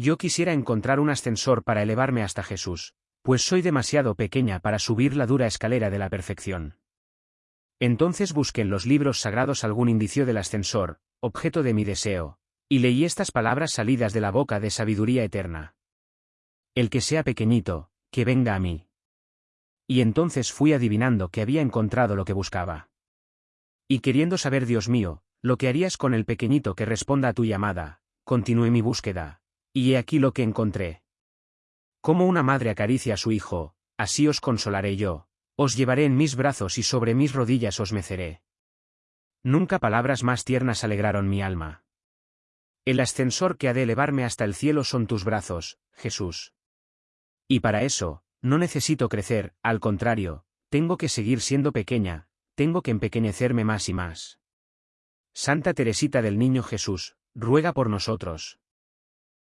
Yo quisiera encontrar un ascensor para elevarme hasta Jesús, pues soy demasiado pequeña para subir la dura escalera de la perfección. Entonces busqué en los libros sagrados algún indicio del ascensor, objeto de mi deseo, y leí estas palabras salidas de la boca de sabiduría eterna. El que sea pequeñito, que venga a mí. Y entonces fui adivinando que había encontrado lo que buscaba. Y queriendo saber, Dios mío, lo que harías con el pequeñito que responda a tu llamada, continué mi búsqueda, y he aquí lo que encontré. Como una madre acaricia a su hijo, así os consolaré yo, os llevaré en mis brazos y sobre mis rodillas os meceré. Nunca palabras más tiernas alegraron mi alma. El ascensor que ha de elevarme hasta el cielo son tus brazos, Jesús. Y para eso, no necesito crecer, al contrario, tengo que seguir siendo pequeña, tengo que empequeñecerme más y más. Santa Teresita del Niño Jesús, ruega por nosotros.